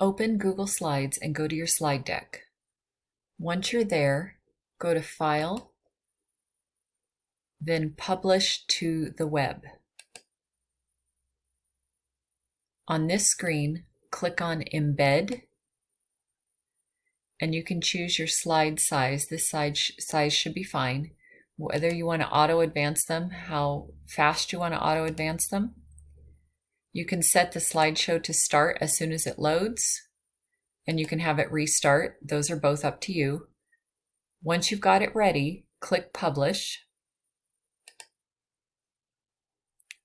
Open Google Slides and go to your slide deck. Once you're there, go to File, then Publish to the web. On this screen, click on Embed, and you can choose your slide size. This size, size should be fine. Whether you want to auto advance them, how fast you want to auto advance them. You can set the slideshow to start as soon as it loads, and you can have it restart. Those are both up to you. Once you've got it ready, click Publish.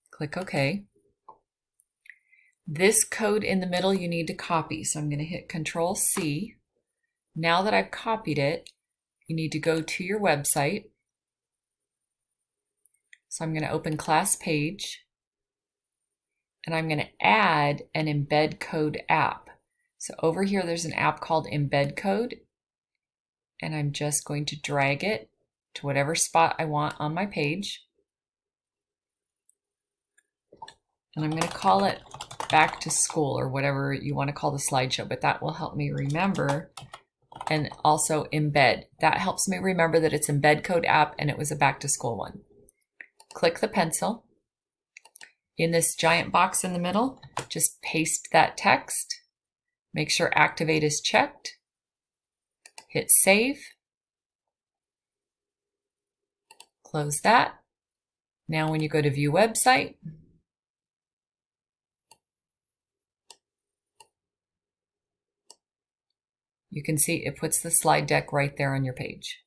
Click OK. This code in the middle you need to copy. So I'm going to hit Control C. Now that I've copied it, you need to go to your website. So I'm going to open class page and I'm going to add an embed code app. So over here, there's an app called embed code and I'm just going to drag it to whatever spot I want on my page. And I'm going to call it back to school or whatever you want to call the slideshow, but that will help me remember and also embed. That helps me remember that it's embed code app and it was a back to school one. Click the pencil. In this giant box in the middle, just paste that text. Make sure activate is checked. Hit save. Close that. Now when you go to view website, you can see it puts the slide deck right there on your page.